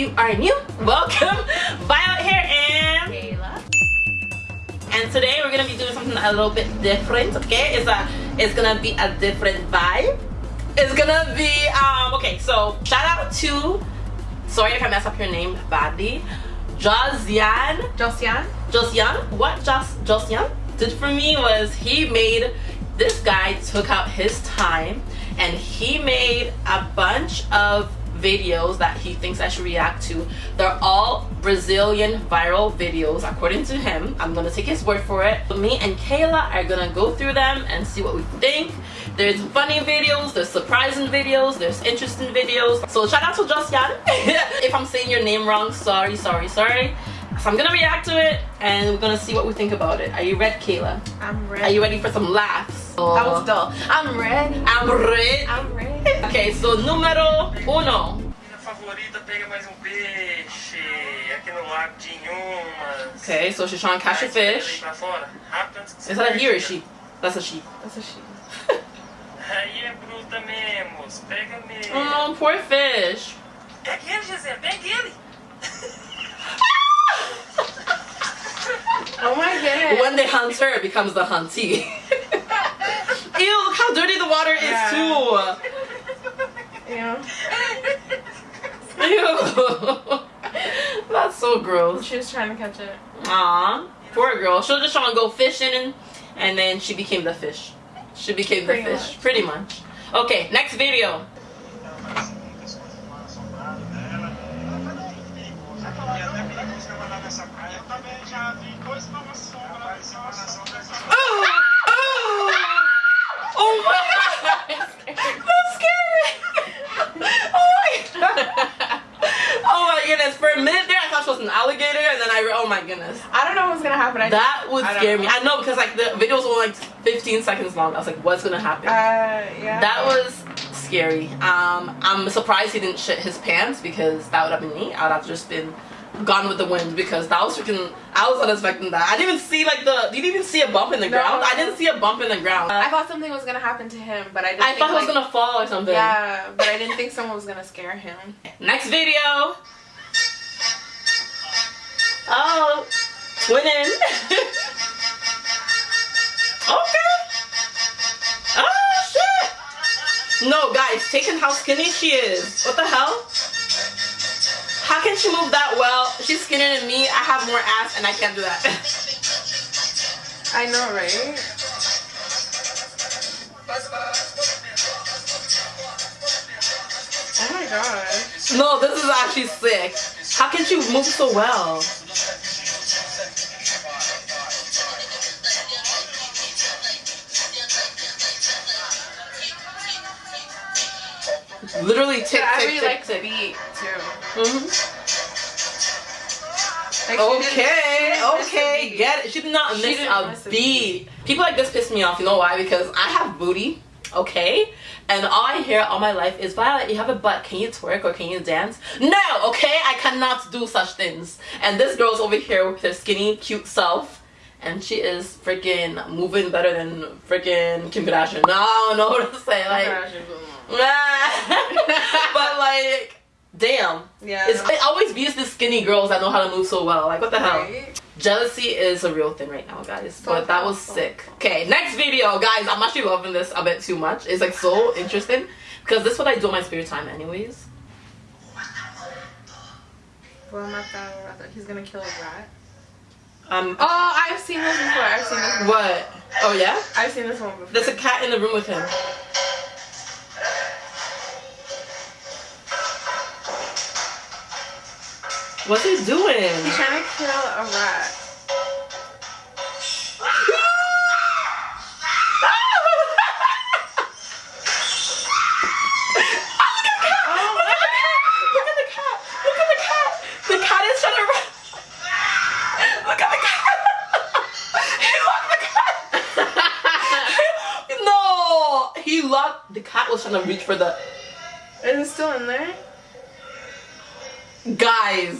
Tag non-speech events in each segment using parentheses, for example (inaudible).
you are new, welcome. Violet here and Kayla. and today we're gonna be doing something a little bit different. Okay, it's a it's gonna be a different vibe. It's gonna be um okay. So shout out to sorry if I mess up your name badly, Josian Josian. Josian. What Jos Josian did for me was he made this guy took out his time and he made a bunch of videos that he thinks I should react to. They're all Brazilian viral videos according to him. I'm gonna take his word for it. Me and Kayla are gonna go through them and see what we think. There's funny videos, there's surprising videos, there's interesting videos. So shout out to Josian. (laughs) if I'm saying your name wrong, sorry, sorry, sorry. So I'm gonna react to it and we're gonna see what we think about it. Are you ready, Kayla? I'm ready. Are you ready for some laughs? That was dull. I'm ready. I'm ready. I'm ready. Okay, so número uno. Favorita pega mais um peixe aqui no lago de Inhumas. Okay, so she's trying to catch a fish. Pra fora, rápido antes que você Is that a perca. he or a she? That's a she. That's a she. (laughs) Aí é bruta mesmo, pega mesmo. Oh, poor fish. Pega ele, Gisele, pega ele. Oh my goodness. When they hunt her, it becomes the huntee. (laughs) Ew, look how dirty the water is Yeah. too. Yeah. Ew. (laughs) That's so gross. She was trying to catch it. Aw, poor girl. She was just trying to go fishing and, and then she became the fish. She became the fish, much. pretty much. Okay, next video. Oh, oh, oh my god! That's scary! Oh my god! Oh my goodness, for a minute there I thought she was an alligator and then I re- oh my goodness. I don't know what's gonna happen. I That would I scare me. I know because like the video was only like 15 seconds long. I was like, what's gonna happen? Uh, yeah. that was scary. Um, I'm surprised he didn't shit his pants because that would have been me. I would have just been gone with the wind because that was freaking. I was not expecting that. I didn't even see like the. Did you even see a bump in the No. ground? I didn't see a bump in the ground. I I, thought something was gonna happen to him, but I didn't. think, thought he was gonna fall or something. Yeah, but I didn't think someone was gonna scare him. Next video. Oh, winning. (laughs) okay. Oh shit. No, guys, taking how skinny she is. What the hell? How can she move that well? She's skinnier than me. I have more ass and I can't do that. (laughs) I know, right? Oh my gosh. no, this is actually sick. How can she move so well? Literally tick, I tick, really tick, like the beat too. Mhm. Like, Okay, she didn't miss okay, get it. She did not She miss a miss a beat. People like this piss me off. You know why? Because I have booty, okay, and all I hear all my life is Violet, you have a butt. Can you twerk or can you dance? No, okay, I cannot do such things. And this girl's over here with her skinny, cute self, and she is freaking moving better than freaking Kim Kardashian. No, I don't know what to say. Like, (laughs) but like, damn. yeah. It's, it always beats the skinny girls that know how to move so well. Like, what the hell? Right? Jealousy is a real thing right now, guys. So but that was powerful. sick. Okay, next video, guys. I'm actually loving this a bit too much. It's like so (laughs) interesting because this is what I do in my spare time, anyways. Well, my God, he's gonna kill a rat. Um, Oh, I've seen this before. I've seen this. Before. what? Oh yeah. I've seen this one before. There's a cat in the room with him. What's he doing? He's trying to kill a rat. The cat was trying to reach for the. Is it still in there? Guys!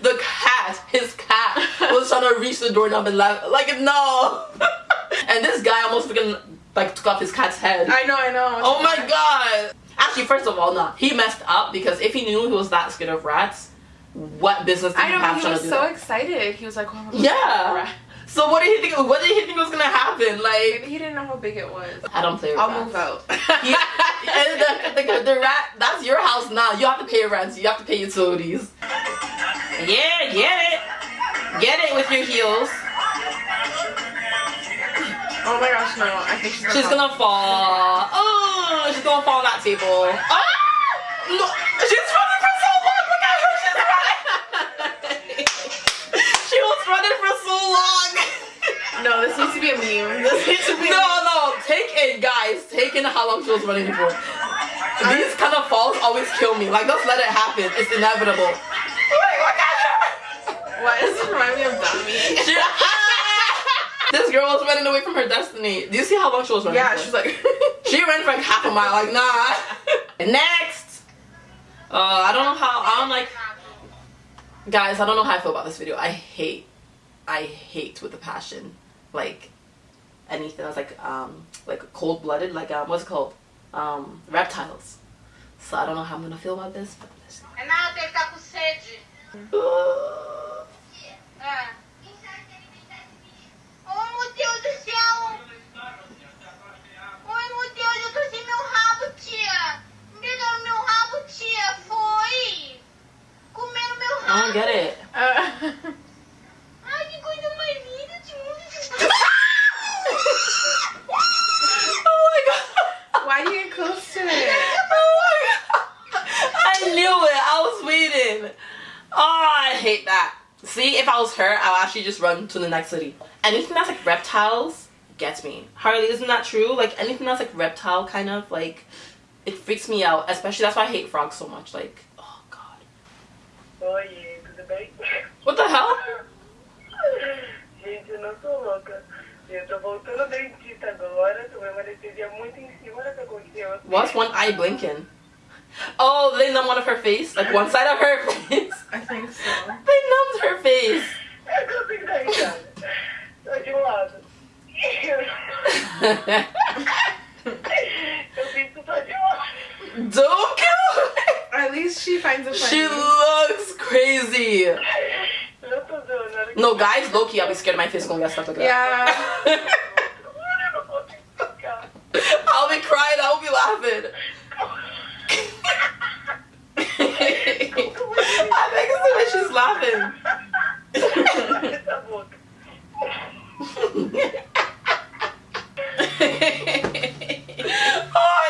The cat, his cat, was trying to reach the doorknob and laugh. Like, no! (laughs) and this guy almost freaking, like, took off his cat's head. I know, I know. Oh my god! Actually, first of all, no. He messed up because if he knew he was that scared of rats, what business did I he know, have he trying was to do so that? excited. He was like, oh, Yeah. So what did he think? What did he think was gonna happen? Like Maybe he didn't know how big it was. I don't play with I'll rats. move out. (laughs) Yeah, the, the, the rat, that's your house now. You have to pay rent. You have to pay utilities. Yeah, get it. Get it with your heels. Oh my gosh, no. I think she's gonna She's gonna fall. Oh, she's gonna fall on that table. Ah! No, she's running for so long. Look at her. She's running. she was running for so long. No, this needs to be a meme. (laughs) This needs to be No, no, take it, guys. Take in how long she was running for. These kind of falls always kill me. Like, just let it happen. It's inevitable. Wait, look at. Why does this remind me of Dummy? (laughs) She- this girl was running away from her destiny. Do you see how long she was running? Yeah, for? she's like. (laughs) She ran for like half a mile. Like, nah. Next. Uh, I don't know how. I don't like. Guys, I don't know how I feel about this video. I hate. I hate with a passion. Like anything that's like um like cold blooded. Like um what's it called? Um reptiles. So I don't know how I'm gonna feel about this. But this. Renato, ele tá com sede. Uh, Ah. Oh, my god, you tossed my abuchia! Foi comer o meu Deus do (laughs) céu! Oi, meu Deus, eu tô sem meu rabo, tia! Me dá meu rabo, tia! Foi! Comeram meu I don't rabo! get it. Uh, Ai, que coisa mais linda, tio! oh my god. why do you get close to it? Oh my god. I knew it. I was waiting. Oh, I hate that. See, if I was her, I'll actually just run to the next city. Anything that's like reptiles gets me. Harley, isn't that true? Like anything that's like reptile kind of like it freaks me out. Especially that's why I hate frogs so much. Like, oh god. Oi, tudo bem? What the hell? (laughs) Gente, eu não sou louca. Eu tô voltando dentista agora, tomei uma anestesia muito em cima do que. What's one eye blinking? Oh, they numb one of her face? Like one side of her (laughs) face? I think so. They numbed her face. Eu consigo dar risada. Só de um lado. Eu fico só de um lado. Don't kill her. At least she finds it funny. She looks crazy. Eu não tô zoando. na hora que- No, guys, low key, I'll be scared my face is gonna get stuck like that. yeah. Eu não consigo tocar. I'll be crying, I'll be laughing. (laughs) (laughs) I think it's the way she's laughing. Essa boca. oh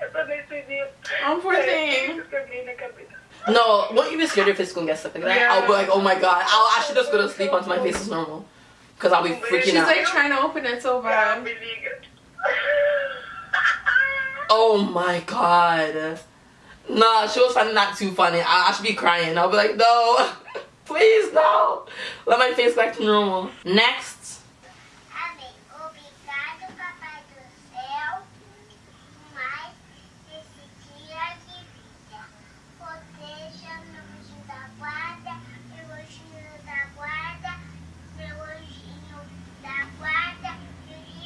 Essa anestesia. Oh, poor thing. Eu caguei na cabeça. my God. No, won't you be scared your face is gonna get stuck like that? Yeah. I'll be like, oh my god. I'll actually just go to sleep until my face is normal. Because I'll be freaking She's out. She's like trying to open it so bad. me liga. (laughs) Oh my god. Nah, she was finding that too funny. I, I should be crying. I'll be like, no. (laughs) Please, no. Let my face back to normal. Next.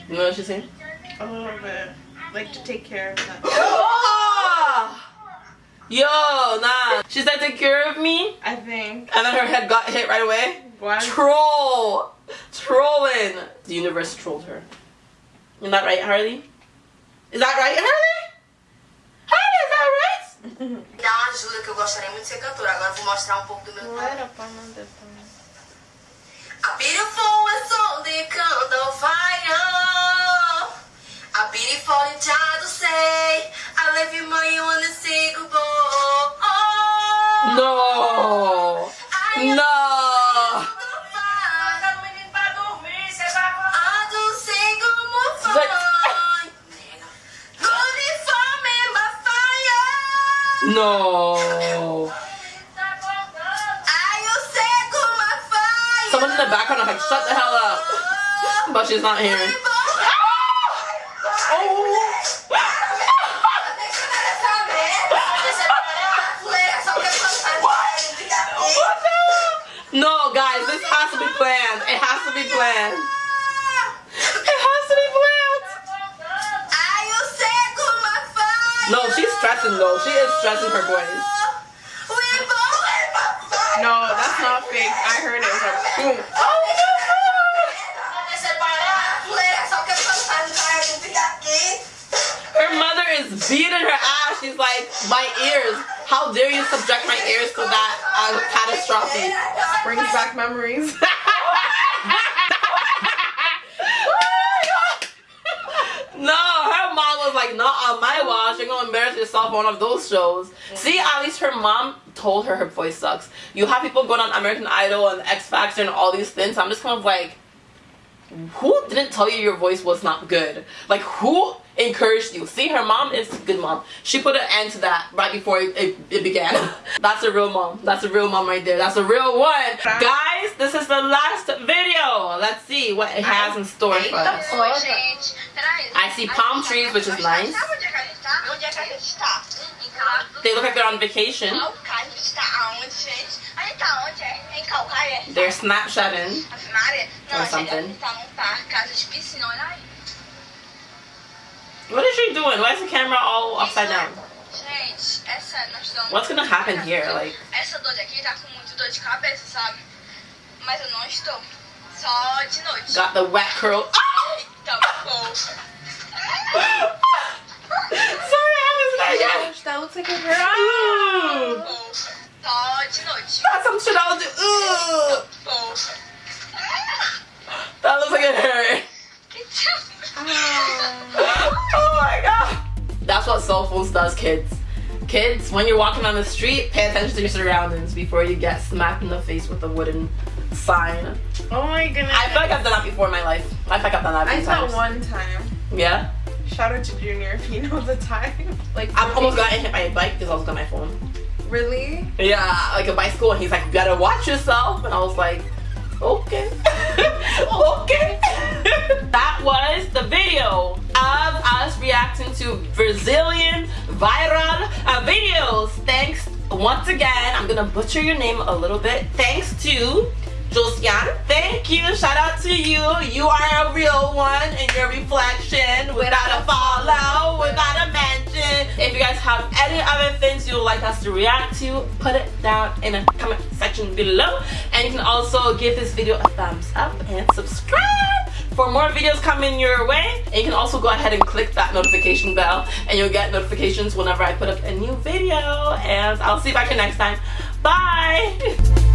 You know what she's saying? A little bit. Like to take care of that. Oh! (gasps) Yo, nah. She said take care of me, I think. and then her head got hit right away. Why? Troll! Trolling! The universe trolled her. Isn't that right, Harley? Is that right, Harley? Harley, is that right? Me dá uma ajuda que eu gostaria muito de ser cantora. Agora vou mostrar um pouco do meu Não era pra não ter A beautiful is only candle fire. A beautiful you try to say. I love you more, you wanna say goodbye. No! No! I don't say como She's like- vai. Uniform in my fire. No! I you say como fire. Someone in the background is like, shut the hell up. But she's not here. Planned. It has to be planned. It has to be planned. No, she's stressing though. She is stressing her voice. No, that's not fake. I heard it. It was like boom. Her mother is beating her ass. She's like, my ears. How dare you subject my ears to that uh, catastrophe? Brings back memories. (laughs) No, her mom was like, not on my watch. You're gonna embarrass yourself on one of those shows. See, at least her mom told her her voice sucks. You have people going on American Idol and X Factor and all these things. I'm just kind of like, who didn't tell you your voice was not good? Like, who encouraged you? See, her mom is a good mom. She put an end to that right before it, it, it began. (laughs) That's a real mom. That's a real mom right there. That's a real one. Guys, this is the last video. Let's see what it has in store for us. Oi, gente. Peraí. I see palm trees, which is nice. Sabe onde é que a gente tá? Onde é que a gente tá? Em Cal- They look like they're on vacation. Caucaia. A gente tá aonde, gente? A gente tá onde? É? Em Caucaia? They're Snapchatting. Maria? Or a gente, a something. gente tá num parque, casa de piscina, olha aí. What is she doing? Why is the camera all upside down? Gente, essa nós estamos... What's gonna happen here? Like, Essa dor aqui tá com muito dor de cabeça, sabe? Mas eu não estou. Só de noite. got the wet curl. Eita, pô. Sorry, I was like, Gosh, that looks like a girl. Ooh. Pô. De noite. That's some shit I would do. Ooh. That looks like it hurt. Oh my god. That's what cell phones does, kids. Kids, when you're walking on the street, pay attention to your surroundings before you get smacked in the face with a wooden sign. Oh my goodness. I feel like I've done that before in my life. I feel like I've done that a I few saw times. one time. Yeah? Shout out to Junior if you know the time. Like I've almost gotten hit by a bike because I was on my phone. really? Yeah, like a bicycle, and he's like, "You gotta watch yourself," and I was like, "Okay, (laughs) okay." (laughs) that was the video of us reacting to Brazilian viral uh, videos. Thanks once again. I'm gonna butcher your name a little bit. Thanks to Josiane. Thank you. Shout out to you. You are a real one in your reflection. Without a follow, without a mention. If you guys have any other things you would like us to react to, put it down in the comment section below. And you can also give this video a thumbs up and subscribe for more videos coming your way. And you can also go ahead and click that notification bell and you'll get notifications whenever I put up a new video. And I'll see you back here next time. Bye! (laughs)